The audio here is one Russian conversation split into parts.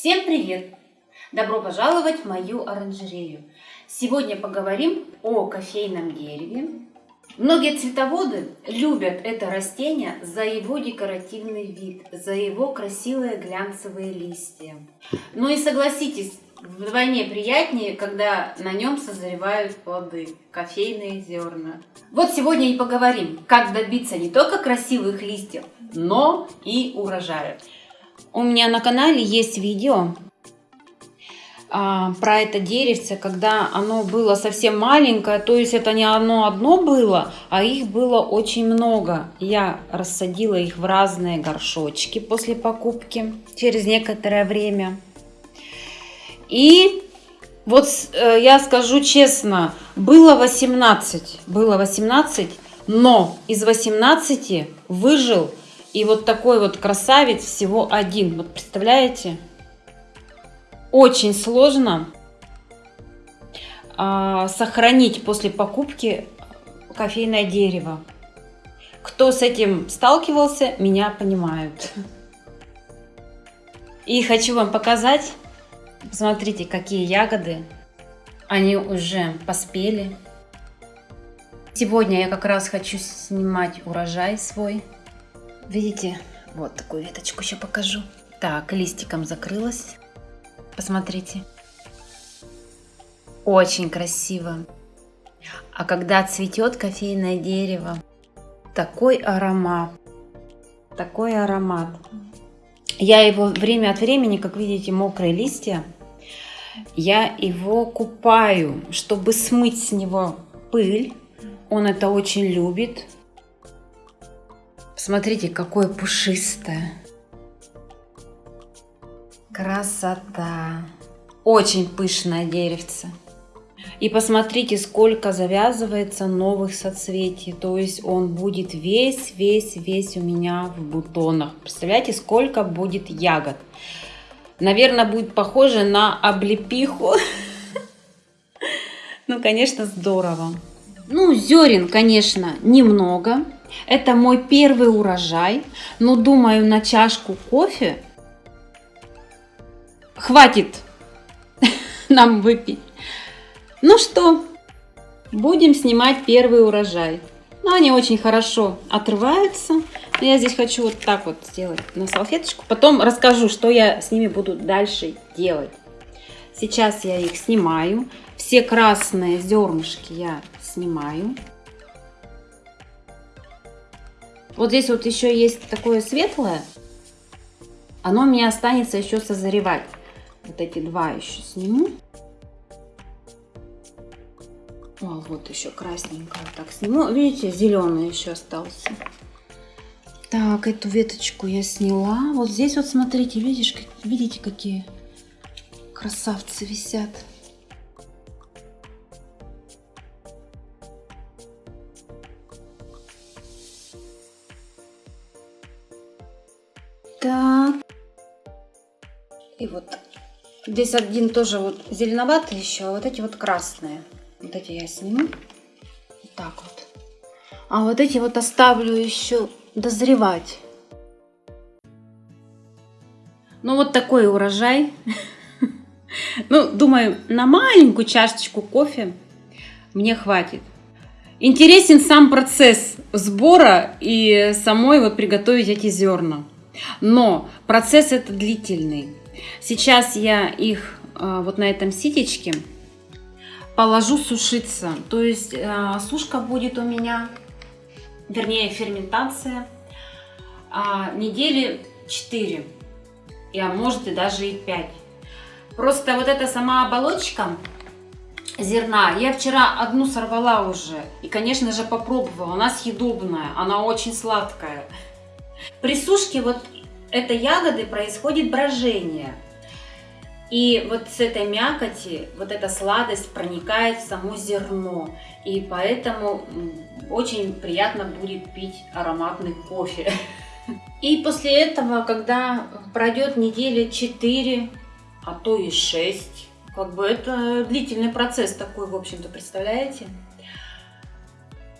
Всем привет! Добро пожаловать в мою оранжерею. Сегодня поговорим о кофейном дереве. Многие цветоводы любят это растение за его декоративный вид, за его красивые глянцевые листья. Ну и согласитесь, вдвойне приятнее, когда на нем созревают плоды, кофейные зерна. Вот сегодня и поговорим, как добиться не только красивых листьев, но и урожая. У меня на канале есть видео а, про это деревце, когда оно было совсем маленькое, то есть это не оно одно было, а их было очень много. Я рассадила их в разные горшочки после покупки через некоторое время. И вот э, я скажу честно, было 18, было 18, но из 18 выжил и вот такой вот красавец всего один. Вот представляете? Очень сложно а, сохранить после покупки кофейное дерево. Кто с этим сталкивался, меня понимают. И хочу вам показать. Посмотрите, какие ягоды. Они уже поспели. Сегодня я как раз хочу снимать урожай свой. Видите, вот такую веточку еще покажу. Так, листиком закрылась. Посмотрите. Очень красиво. А когда цветет кофейное дерево, такой аромат. Такой аромат. Я его время от времени, как видите, мокрые листья, я его купаю, чтобы смыть с него пыль. Он это очень любит. Смотрите, какое пушистое. Красота. Очень пышное деревце. И посмотрите, сколько завязывается новых соцветий. То есть он будет весь, весь, весь у меня в бутонах. Представляете, сколько будет ягод. Наверное, будет похоже на облепиху. Ну, конечно, здорово. Ну, зерен, конечно, немного. Это мой первый урожай, но думаю, на чашку кофе хватит нам выпить. Ну что, будем снимать первый урожай. Но они очень хорошо отрываются. Я здесь хочу вот так вот сделать на салфеточку. Потом расскажу, что я с ними буду дальше делать. Сейчас я их снимаю. Все красные зернышки я снимаю. Вот здесь вот еще есть такое светлое. Оно у меня останется еще созревать. Вот эти два еще сниму. О, вот еще красненькое. Так, сниму. Видите, зеленый еще остался. Так, эту веточку я сняла. Вот здесь вот смотрите, видишь, видите, какие красавцы висят. Здесь один тоже вот зеленоватый еще, а вот эти вот красные. Вот эти я сниму. Вот так вот. А вот эти вот оставлю еще дозревать. Ну вот такой урожай. Ну, думаю, на маленькую чашечку кофе мне хватит. Интересен сам процесс сбора и самой вот приготовить эти зерна. Но процесс это длительный. Сейчас я их а, вот на этом ситечке положу сушиться. То есть а, сушка будет у меня, вернее ферментация, а, недели 4, а может и даже и 5. Просто вот эта сама оболочка зерна, я вчера одну сорвала уже. И, конечно же, попробовала. Она съедобная, она очень сладкая. При сушке вот этой ягоды происходит брожение. И вот с этой мякоти, вот эта сладость проникает в само зерно. И поэтому очень приятно будет пить ароматный кофе. И после этого, когда пройдет недели 4, а то и 6, как бы это длительный процесс такой, в общем-то, представляете?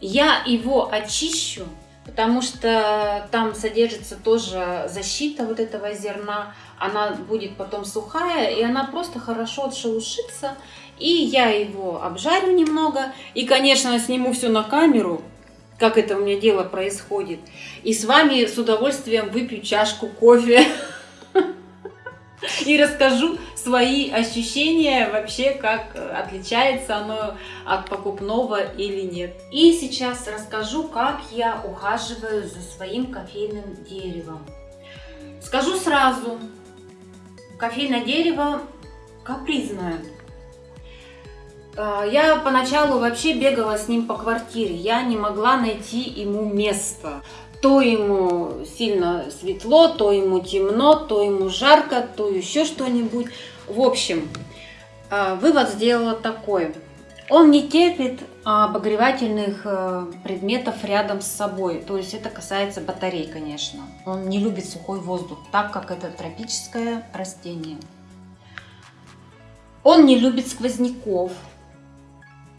Я его очищу потому что там содержится тоже защита вот этого зерна. Она будет потом сухая, и она просто хорошо отшелушится. И я его обжарю немного. И, конечно, сниму все на камеру, как это у меня дело происходит. И с вами с удовольствием выпью чашку кофе. И расскажу свои ощущения вообще, как отличается оно от покупного или нет. И сейчас расскажу, как я ухаживаю за своим кофейным деревом. Скажу сразу, кофейное дерево капризное. А, я поначалу вообще бегала с ним по квартире, я не могла найти ему место то ему сильно светло, то ему темно, то ему жарко, то еще что-нибудь. В общем, а, вывод сделала такой. Он не терпит обогревательных э, предметов рядом с собой. То есть это касается батарей, конечно. Он не любит сухой воздух, так как это тропическое растение. Он не любит сквозняков.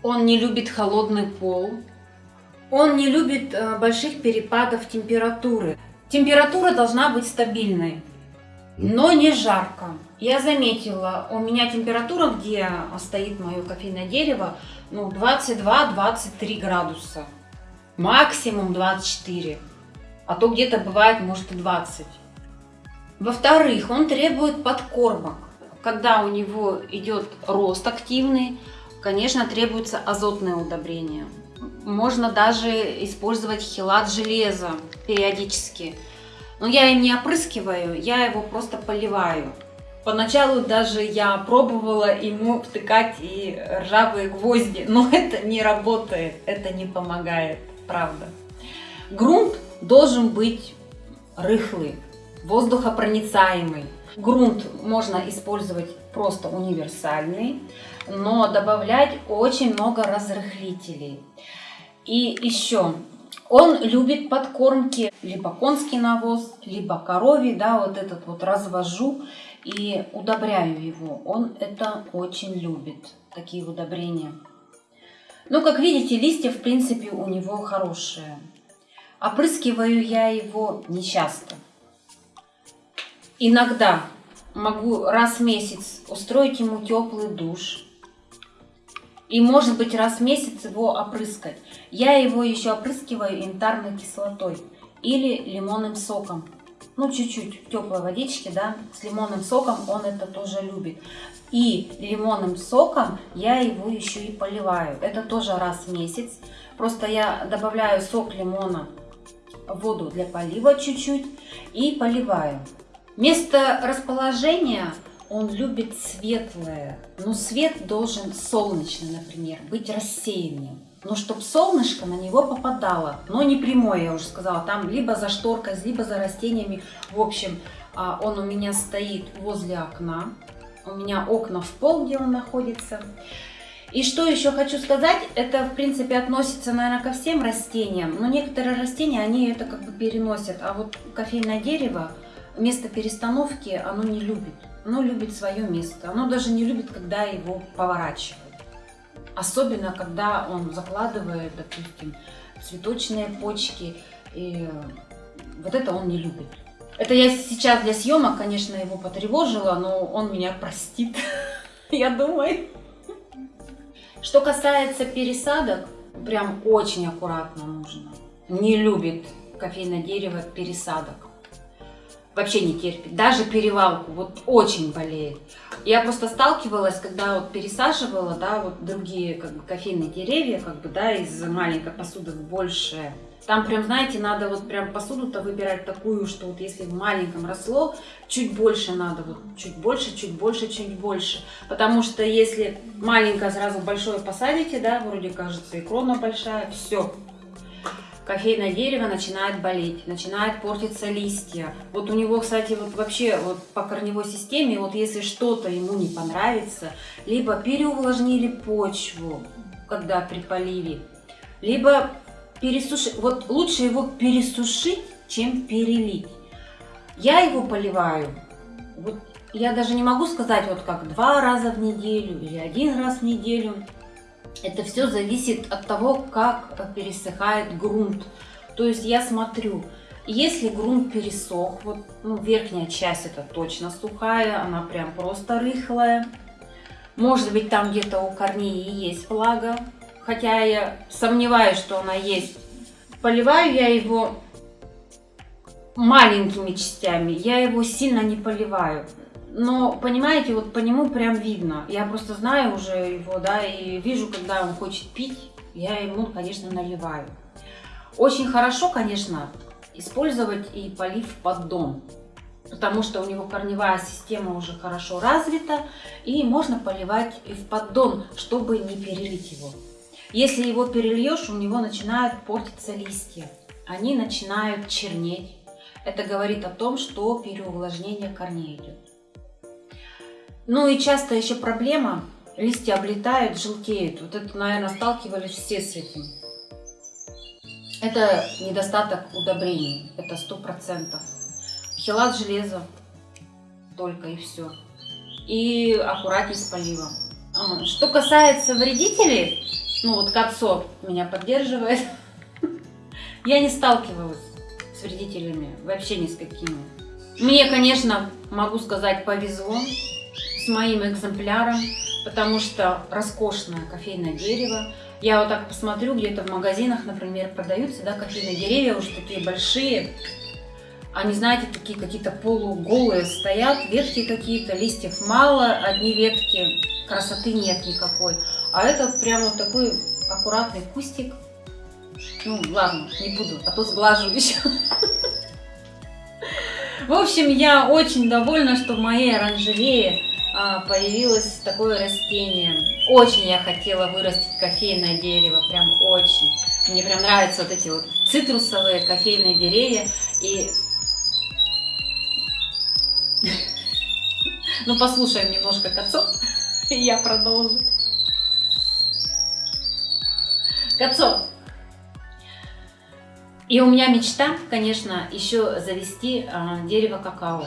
Он не любит холодный пол. Он не любит э, больших перепадов температуры. Температура должна быть стабильной, но не жарко. Я заметила, у меня температура, где стоит мое кофейное дерево, ну 22-23 градуса. Максимум 24. А то где-то бывает, может, и 20. Во-вторых, он требует подкормок. Когда у него идет рост активный, конечно, требуется азотное удобрение. Можно даже использовать хилат железа периодически. Но я им не опрыскиваю, я его просто поливаю. Поначалу даже я пробовала ему втыкать и ржавые гвозди, но это не работает, это не помогает, правда. Грунт должен быть рыхлый, воздухопроницаемый. Грунт можно использовать просто универсальный, но добавлять очень много разрыхлителей. И еще, он любит подкормки, либо конский навоз, либо коровий, да, вот этот вот развожу и удобряю его. Он это очень любит, такие удобрения. Ну, как видите, листья, в принципе, у него хорошие. Опрыскиваю я его нечасто. Иногда могу раз в месяц устроить ему теплый душ, и может быть раз в месяц его опрыскать. Я его еще опрыскиваю янтарной кислотой или лимонным соком. Ну, чуть-чуть теплой водички, да, с лимонным соком он это тоже любит. И лимонным соком я его еще и поливаю. Это тоже раз в месяц. Просто я добавляю сок лимона в воду для полива чуть-чуть и поливаю. Место расположения он любит светлое. Но свет должен солнечный, например, быть рассеянным. Но чтобы солнышко на него попадало, но не прямое, я уже сказала, там либо за шторкой, либо за растениями. В общем, а, он у меня стоит возле окна. У меня окна в пол, где он находится. И что еще хочу сказать, это в принципе относится, наверное, ко всем растениям, но некоторые растения, они это как бы переносят, а вот кофейное дерево, место перестановки, оно не любит оно любит свое место. Оно даже не любит, когда его поворачивают. Особенно, когда он закладывает, допустим, цветочные почки. И вот это он не любит. Это я сейчас для съемок, конечно, его потревожила, но он меня простит, я думаю. Что касается пересадок, прям очень аккуратно нужно. Не любит кофейное дерево пересадок вообще не терпит, даже перевалку, вот очень болеет. Я просто сталкивалась, когда вот пересаживала, да, вот другие как бы кофейные деревья, как бы, да, из маленькой посуды в большее. Там прям, знаете, надо вот прям посуду-то выбирать такую, что вот если в маленьком росло, чуть больше надо, вот чуть больше, чуть больше, чуть больше. Потому что если маленькое сразу большое посадите, да, вроде кажется и крона большая, все, кофейное дерево начинает болеть, начинает портиться листья. Вот у него, кстати, вот вообще вот по корневой системе, вот если что-то ему не понравится, либо переувлажнили почву, когда при поливе, либо пересушить, вот лучше его пересушить, чем перелить. Я его поливаю, вот я даже не могу сказать, вот как два раза в неделю или один раз в неделю. Это все зависит от того, как пересыхает грунт. То есть я смотрю, если грунт пересох, вот ну, верхняя часть это точно сухая, она прям просто рыхлая. Может быть там где-то у корней и есть влага, хотя я сомневаюсь, что она есть. Поливаю я его маленькими частями, я его сильно не поливаю. Но, понимаете, вот по нему прям видно. Я просто знаю уже его, да, и вижу, когда он хочет пить, я ему, конечно, наливаю. Очень хорошо, конечно, использовать и полив под дом, потому что у него корневая система уже хорошо развита, и можно поливать и в поддон, чтобы не перелить его. Если его перельешь, у него начинают портиться листья, они начинают чернеть. Это говорит о том, что переувлажнение корней идет. Ну и часто еще проблема, листья облетают, желтеют. Вот это, наверное, сталкивались все с этим. Это недостаток удобрений, это сто процентов. Хилат железа только и все. И аккуратней с поливом. А, что касается вредителей, ну вот Кацо меня поддерживает, я не сталкивалась с вредителями, вообще ни с какими. Мне, конечно, могу сказать, повезло с моим экземпляром, потому что роскошное кофейное дерево. Я вот так посмотрю, где-то в магазинах, например, продаются да, кофейные деревья, уже такие большие. Они, знаете, такие какие-то полуголые стоят, ветки какие-то, листьев мало, одни ветки, красоты нет никакой. А это прямо вот такой аккуратный кустик. Ну, ладно, не буду, а то сглажу еще. В общем, я очень довольна, что в моей оранжерее появилось такое растение. Очень я хотела вырастить кофейное дерево, прям очень. Мне прям нравятся вот эти вот цитрусовые кофейные деревья. И ну послушаем немножко Кацо, и я продолжу. Кацо. И у меня мечта, конечно, еще завести а, дерево какао.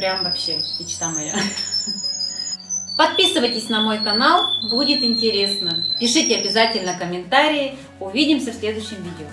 Прям вообще мечта моя. Подписывайтесь на мой канал, будет интересно. Пишите обязательно комментарии. Увидимся в следующем видео.